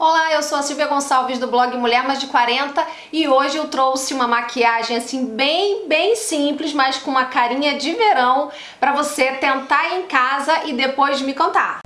Olá, eu sou a Silvia Gonçalves do blog Mulher Mais de 40 e hoje eu trouxe uma maquiagem assim bem, bem simples, mas com uma carinha de verão para você tentar em casa e depois me contar.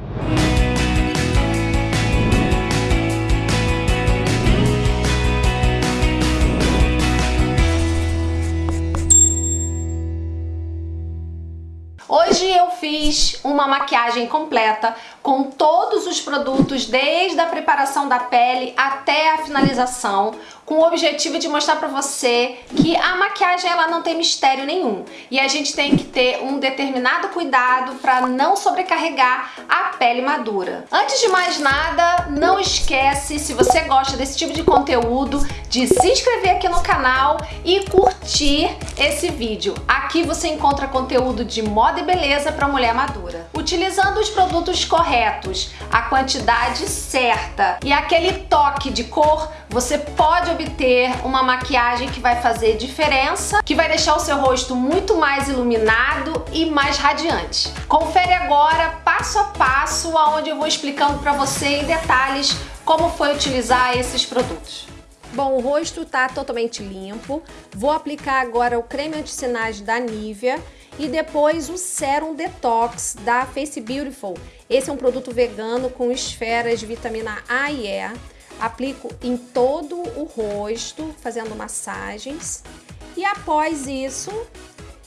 Hoje eu fiz uma maquiagem completa com todos os produtos, desde a preparação da pele até a finalização, com o objetivo de mostrar pra você que a maquiagem ela não tem mistério nenhum. E a gente tem que ter um determinado cuidado para não sobrecarregar a pele madura. Antes de mais nada, não esquece, se você gosta desse tipo de conteúdo, de se inscrever aqui no canal e curtir esse vídeo. Aqui você encontra conteúdo de moda e beleza para mulher madura. Utilizando os produtos corretos, a quantidade certa e aquele toque de cor, você pode obter uma maquiagem que vai fazer diferença, que vai deixar o seu rosto muito mais iluminado e mais radiante. Confere agora, passo a passo, onde eu vou explicando para você em detalhes como foi utilizar esses produtos. Bom, o rosto está totalmente limpo. Vou aplicar agora o creme anti-sinais da Nivea e depois o Serum Detox da Face Beautiful. Esse é um produto vegano com esferas de vitamina A e E. Aplico em todo o rosto, fazendo massagens. E após isso,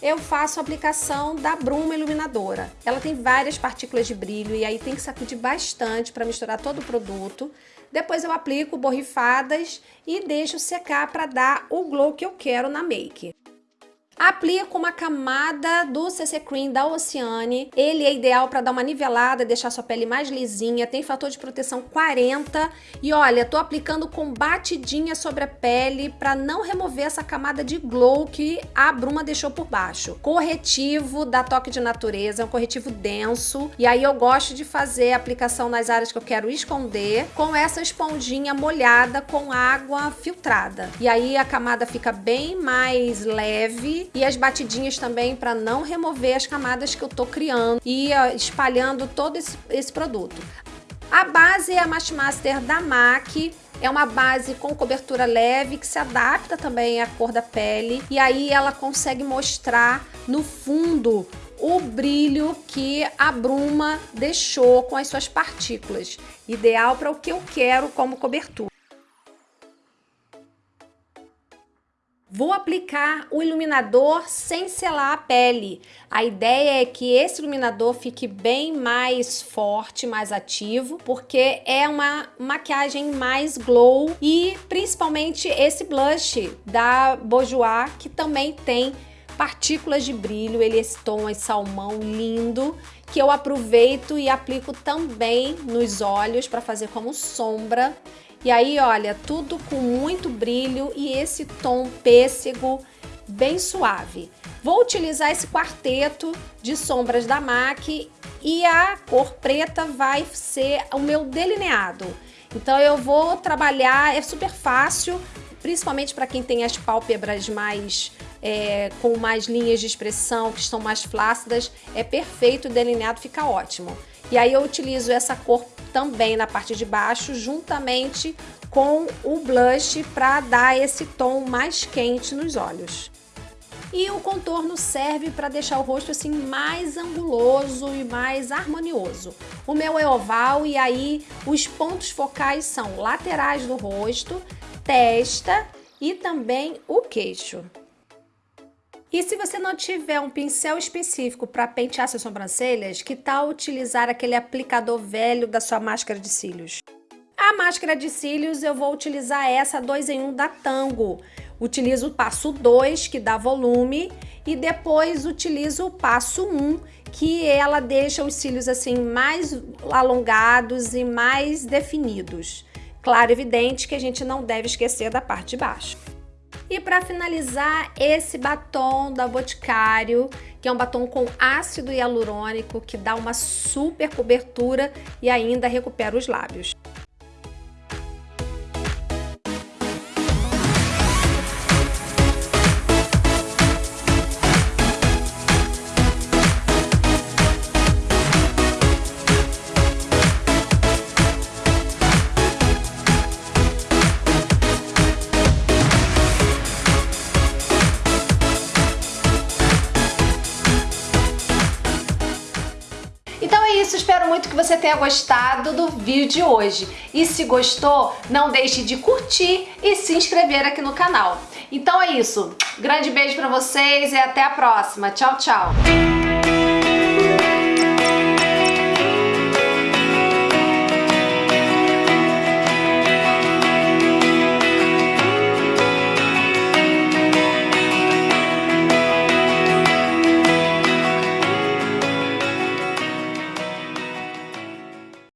eu faço a aplicação da bruma iluminadora. Ela tem várias partículas de brilho e aí tem que sacudir bastante para misturar todo o produto. Depois eu aplico borrifadas e deixo secar para dar o glow que eu quero na make. Aplico uma camada do CC Cream da Oceane. Ele é ideal para dar uma nivelada, deixar sua pele mais lisinha. Tem fator de proteção 40. E olha, tô aplicando com batidinha sobre a pele para não remover essa camada de glow que a bruma deixou por baixo. Corretivo da Toque de Natureza, é um corretivo denso. E aí eu gosto de fazer a aplicação nas áreas que eu quero esconder com essa esponjinha molhada com água filtrada. E aí a camada fica bem mais leve e as batidinhas também para não remover as camadas que eu tô criando e espalhando todo esse, esse produto. A base é a Match Master da MAC, é uma base com cobertura leve que se adapta também à cor da pele e aí ela consegue mostrar no fundo o brilho que a bruma deixou com as suas partículas, ideal para o que eu quero como cobertura. Vou aplicar o iluminador sem selar a pele. A ideia é que esse iluminador fique bem mais forte, mais ativo, porque é uma maquiagem mais glow e principalmente esse blush da Bourjois, que também tem partículas de brilho, ele é esse tom esse salmão lindo, que eu aproveito e aplico também nos olhos para fazer como sombra e aí, olha, tudo com muito brilho e esse tom pêssego bem suave. Vou utilizar esse quarteto de sombras da MAC e a cor preta vai ser o meu delineado. Então eu vou trabalhar, é super fácil, principalmente para quem tem as pálpebras mais é, com mais linhas de expressão, que estão mais flácidas, é perfeito, o delineado fica ótimo. E aí eu utilizo essa cor também na parte de baixo, juntamente com o blush para dar esse tom mais quente nos olhos. E o contorno serve para deixar o rosto assim mais anguloso e mais harmonioso. O meu é oval e aí os pontos focais são laterais do rosto, testa e também o queixo. E se você não tiver um pincel específico para pentear suas sobrancelhas, que tal utilizar aquele aplicador velho da sua máscara de cílios? A máscara de cílios eu vou utilizar essa 2 em 1 um da Tango. Utilizo o passo 2, que dá volume, e depois utilizo o passo 1, um, que ela deixa os cílios assim mais alongados e mais definidos. Claro, evidente que a gente não deve esquecer da parte de baixo. E para finalizar, esse batom da Boticário, que é um batom com ácido hialurônico, que dá uma super cobertura e ainda recupera os lábios. Isso, espero muito que você tenha gostado do vídeo de hoje. E se gostou, não deixe de curtir e se inscrever aqui no canal. Então é isso, grande beijo pra vocês e até a próxima. Tchau, tchau!